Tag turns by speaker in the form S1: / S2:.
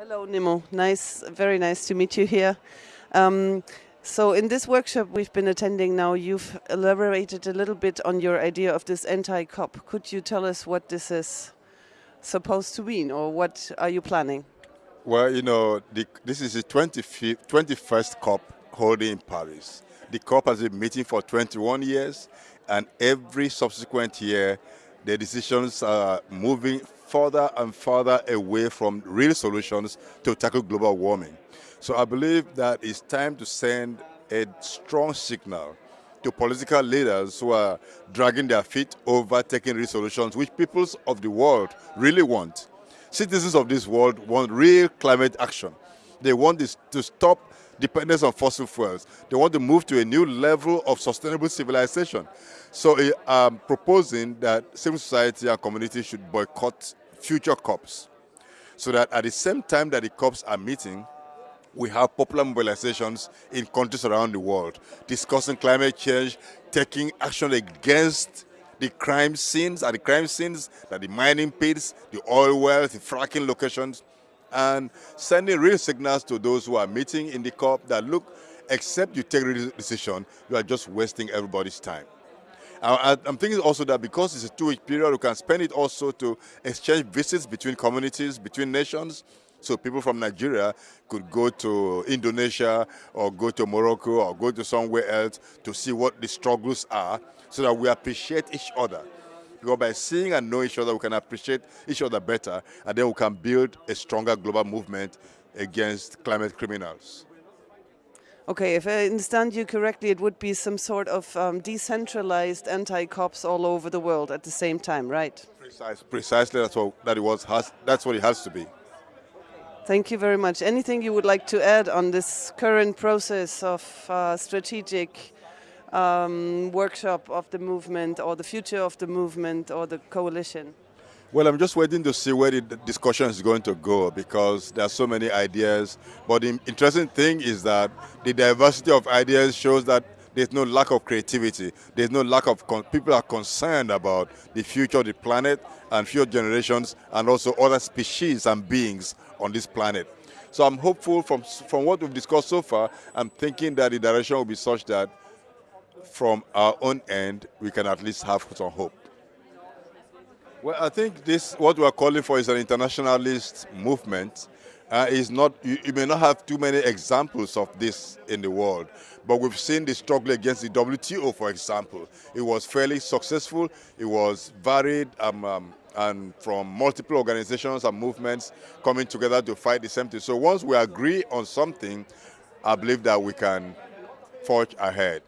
S1: Hello, Nnimmo. Nice, very nice to meet you here. Um, so in this workshop we've been attending now, you've elaborated a little bit on your idea of this anti-COP. Could you tell us what this is supposed to mean or what are you planning?
S2: Well, you know, the, this is the 25th, 21st COP holding in Paris. The COP has been meeting for 21 years and every subsequent year the decisions are moving further and further away from real solutions to tackle global warming. So I believe that it's time to send a strong signal to political leaders who are dragging their feet over taking real solutions which peoples of the world really want. Citizens of this world want real climate action. They want this to stop dependence on fossil fuels. They want to move to a new level of sustainable civilization. So I'm um, proposing that civil society and community should boycott future COPs so that at the same time that the COPs are meeting, we have popular mobilizations in countries around the world discussing climate change, taking action against the crime scenes, are the crime scenes, that the mining pits, the oil wells, the fracking locations, and sending real signals to those who are meeting in the COP that look, except you take a decision, you are just wasting everybody's time. I'm thinking also that because it's a two-week period, we can spend it also to exchange visits between communities, between nations, so people from Nigeria could go to Indonesia or go to Morocco or go to somewhere else to see what the struggles are so that we appreciate each other. Because by seeing and knowing each other, we can appreciate each other better and then we can build a stronger global movement against climate criminals.
S1: Okay, if I understand you correctly, it would be some sort of um, decentralized anti-cops all over the world at the same time, right?
S2: Precise, precisely, that's what, that it was, has, that's what it has to be.
S1: Thank you very much. Anything you would like to add on this current process of uh, strategic um, workshop of the movement or the future of the movement or the coalition?
S2: Well, I'm just waiting to see where the discussion is going to go because there are so many ideas. But the interesting thing is that the diversity of ideas shows that there's no lack of creativity. There's no lack of, people are concerned about the future of the planet and future generations and also other species and beings on this planet. So I'm hopeful from, from what we've discussed so far, I'm thinking that the direction will be such that from our own end, we can at least have some hope. Well, I think this, what we're calling for is an internationalist movement uh, is not, you, you, may not have too many examples of this in the world, but we've seen the struggle against the WTO, for example. It was fairly successful, it was varied, um, um, and from multiple organizations and movements coming together to fight the same thing. So once we agree on something, I believe that we can forge ahead.